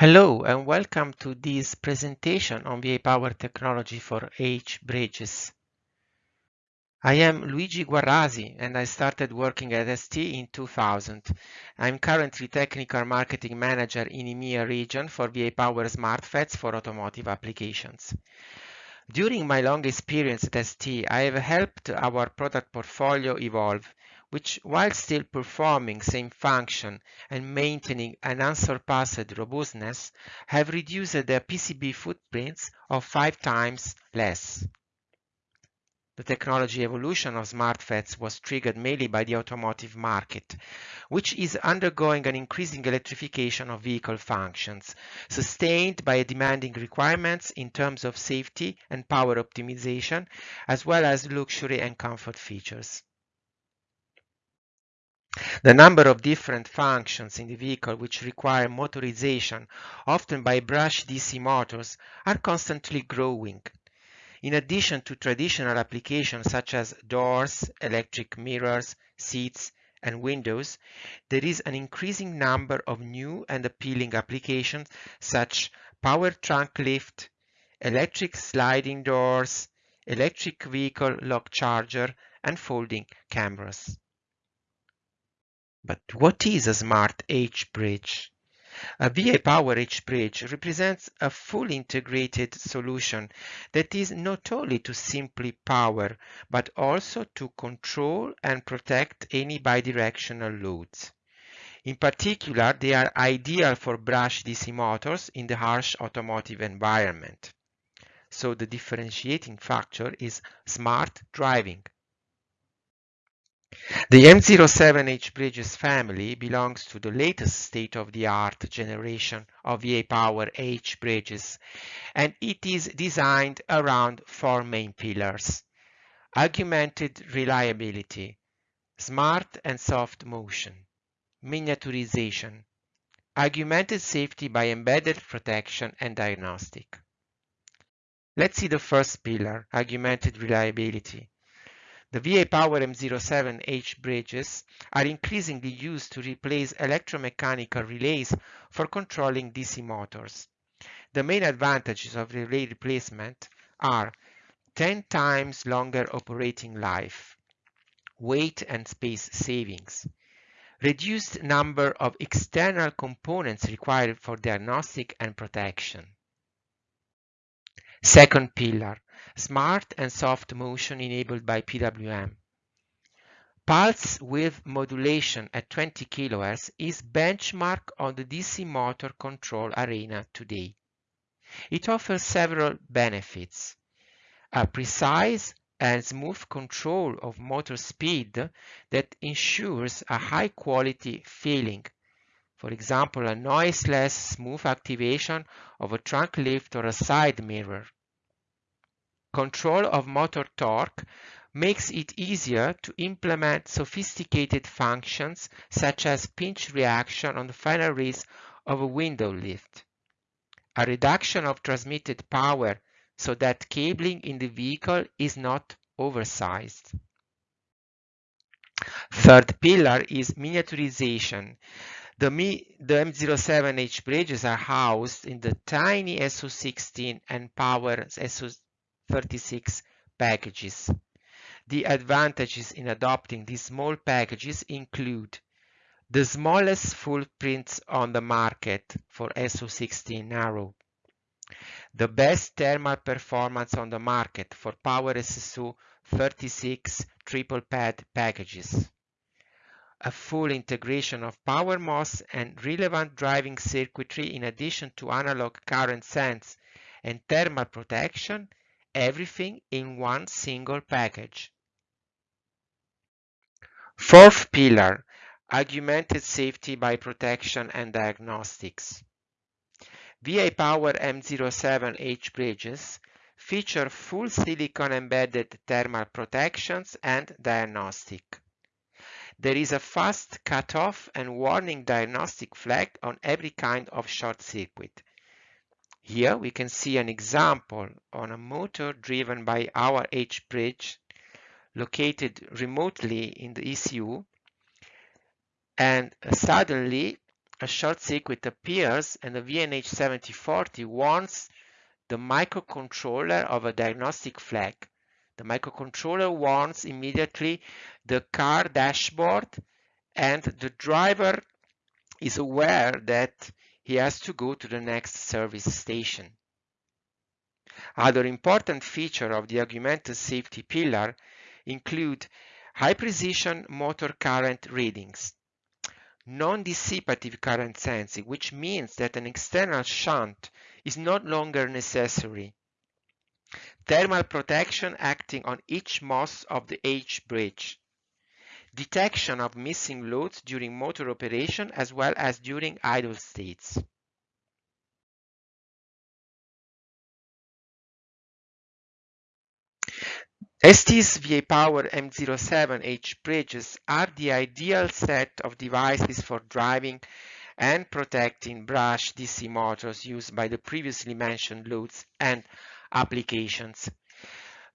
Hello and welcome to this presentation on VIPower technology for H-bridges. I am Luigi Guarrasi and I started working at ST in 2000. I'm currently Technical Marketing Manager in EMEA region for VIPower SmartFETs for automotive applications. During my long experience at ST, I have helped our product portfolio evolve which while still performing same function and maintaining an unsurpassed robustness, have reduced their PCB footprints of five times less. The technology evolution of SmartFETs was triggered mainly by the automotive market, which is undergoing an increasing electrification of vehicle functions, sustained by demanding requirements in terms of safety and power optimization, as well as luxury and comfort features. The number of different functions in the vehicle which require motorization, often by brush DC motors, are constantly growing. In addition to traditional applications such as doors, electric mirrors, seats, and windows, there is an increasing number of new and appealing applications such as power trunk lift, electric sliding doors, electric vehicle lock charger, and folding cameras. But what is a smart H-bridge? A VIPower H-bridge represents a fully integrated solution that is not only to simply power, but also to control and protect any bidirectional loads. In particular, they are ideal for brush DC motors in the harsh automotive environment. So the differentiating factor is smart driving. The M07H bridges family belongs to the latest state-of-the-art generation of VIPower H bridges, and it is designed around four main pillars. Augmented reliability, smart and soft motion, miniaturization, augmented safety by embedded protection and diagnostic. Let's see the first pillar, augmented reliability. The VIPower M07H bridges are increasingly used to replace electromechanical relays for controlling DC motors. The main advantages of relay replacement are 10 times longer operating life, weight and space savings, reduced number of external components required for diagnostic and protection. Second pillar, smart and soft motion enabled by PWM. Pulse width modulation at 20 kHz is benchmark on the DC motor control arena today. It offers several benefits. A precise and smooth control of motor speed that ensures a high quality feeling. For example, a noiseless smooth activation of a trunk lift or a side mirror. Control of motor torque makes it easier to implement sophisticated functions such as pinch reaction on the final raise of a window lift. A reduction of transmitted power so that cabling in the vehicle is not oversized. Third pillar is miniaturization. The, the M07H bridges are housed in the tiny SO16 and Power SO 36 packages. The advantages in adopting these small packages include the smallest footprints on the market for SO16 narrow, the best thermal performance on the market for Power SSO 36 triple pad packages, a full integration of power MOS and relevant driving circuitry in addition to analog current sense and thermal protection everything in one single package. Fourth pillar, augmented safety by protection and diagnostics. VIPower M07H bridges feature full silicon embedded thermal protections and diagnostic. There is a fast cutoff and warning diagnostic flag on every kind of short circuit, here we can see an example on a motor driven by our H-bridge located remotely in the ECU and suddenly a short circuit appears and the VNH7040 warns the microcontroller of a diagnostic flag. The microcontroller warns immediately the car dashboard and the driver is aware that he has to go to the next service station. Other important features of the augmented safety pillar include high precision motor current readings, non-dissipative current sensing, which means that an external shunt is no longer necessary, thermal protection acting on each MOS of the H bridge, detection of missing loads during motor operation as well as during idle states. ST's VIPower M07H bridges are the ideal set of devices for driving and protecting brush DC motors used by the previously mentioned loads and applications.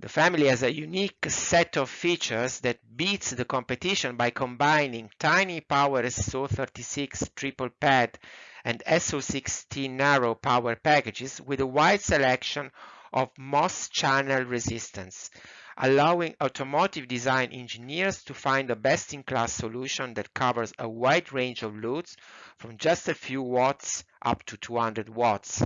The family has a unique set of features that beats the competition by combining tiny power SO36 triple pad and SO16 narrow power packages with a wide selection of MOS channel resistance, allowing automotive design engineers to find a best-in-class solution that covers a wide range of loads from just a few watts up to 200 watts.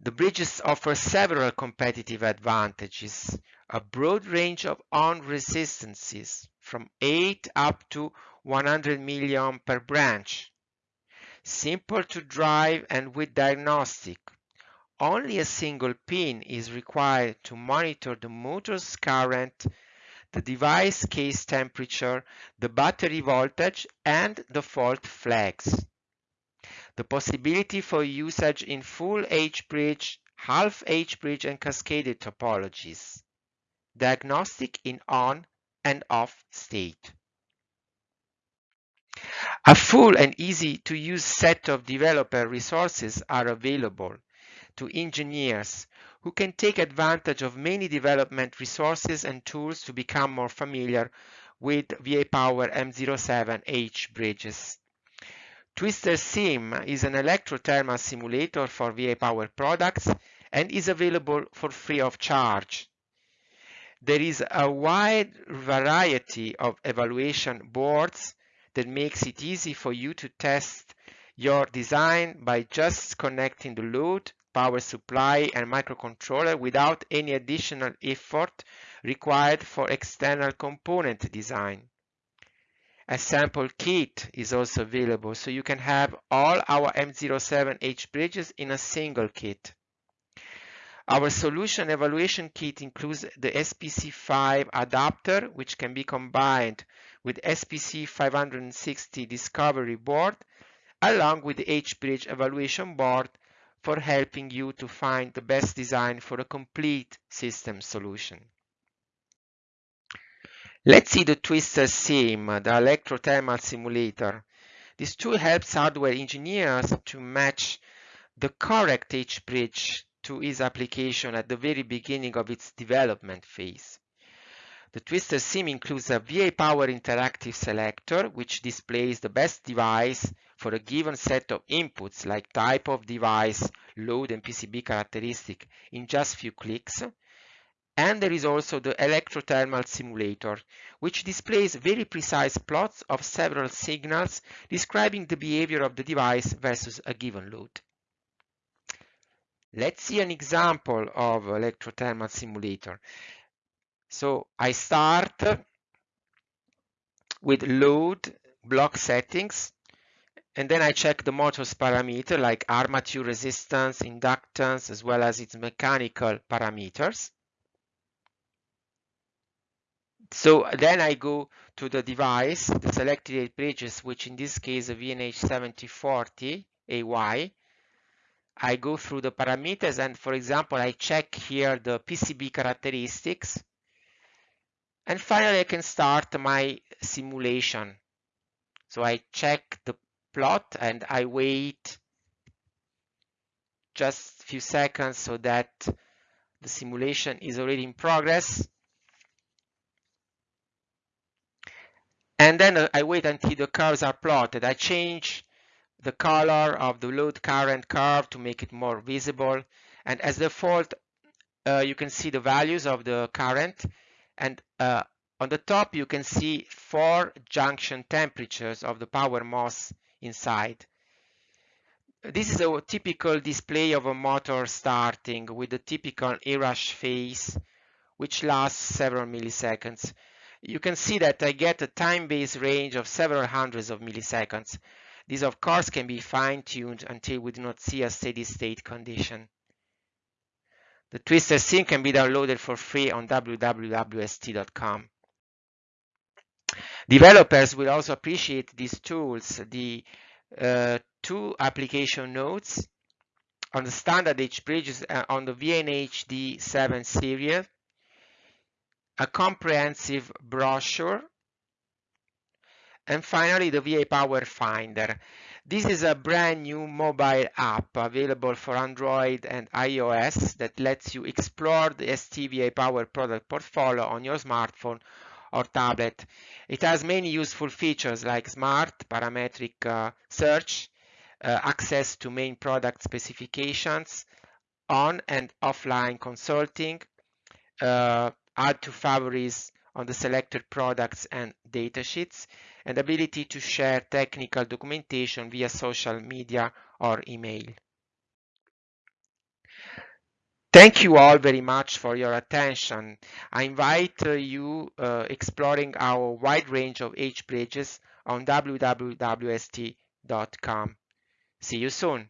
The bridges offer several competitive advantages, a broad range of on resistances from 8 up to 100 milliohm per branch, simple to drive and with diagnostic. Only a single pin is required to monitor the motor's current, the device case temperature, the battery voltage, and the fault flags the possibility for usage in full H-bridge, half H-bridge and cascaded topologies, diagnostic in on and off state. A full and easy to use set of developer resources are available to engineers who can take advantage of many development resources and tools to become more familiar with VIPower M07H bridges. Twister Sim is an electrothermal simulator for VIPower products and is available for free of charge. There is a wide variety of evaluation boards that makes it easy for you to test your design by just connecting the load, power supply and microcontroller without any additional effort required for external component design. A sample kit is also available, so you can have all our M07H bridges in a single kit. Our solution evaluation kit includes the SPC5 adapter, which can be combined with SPC 560 discovery board, along with the H-bridge evaluation board for helping you to find the best design for a complete system solution. Let's see the Twister uh, Sim, the electrothermal simulator. This tool helps hardware engineers to match the correct H-bridge to its application at the very beginning of its development phase. The Twister uh, Sim includes a VIPower interactive selector, which displays the best device for a given set of inputs like type of device, load and PCB characteristic in just few clicks, and there is also the electrothermal simulator, which displays very precise plots of several signals describing the behavior of the device versus a given load. Let's see an example of electrothermal simulator. So I start with load block settings and then I check the motor's parameter like armature resistance, inductance, as well as its mechanical parameters. So then I go to the device, the selected bridges, which in this case a VNH7040 AY. I go through the parameters and for example, I check here the PCB characteristics. And finally, I can start my simulation. So I check the plot and I wait just a few seconds so that the simulation is already in progress. And then uh, I wait until the curves are plotted. I change the color of the load current curve to make it more visible. And as default, uh, you can see the values of the current. And uh, on the top, you can see four junction temperatures of the power MOS inside. This is a typical display of a motor starting with the typical inrush phase, which lasts several milliseconds. You can see that I get a time-based range of several hundreds of milliseconds. This of course can be fine-tuned until we do not see a steady state condition. The Twister sim can be downloaded for free on www.st.com. Developers will also appreciate these tools. The uh, two application notes on the standard H bridges uh, on the VNH D7 serial, a comprehensive brochure and finally, the VIPower Finder. This is a brand new mobile app available for Android and iOS that lets you explore the ST VIPower product portfolio on your smartphone or tablet. It has many useful features like smart parametric uh, search, uh, access to main product specifications, on and offline consulting, uh, add to favorites on the selected products and datasheets, and ability to share technical documentation via social media or email. Thank you all very much for your attention. I invite uh, you uh, exploring our wide range of H bridges on www.st.com. See you soon.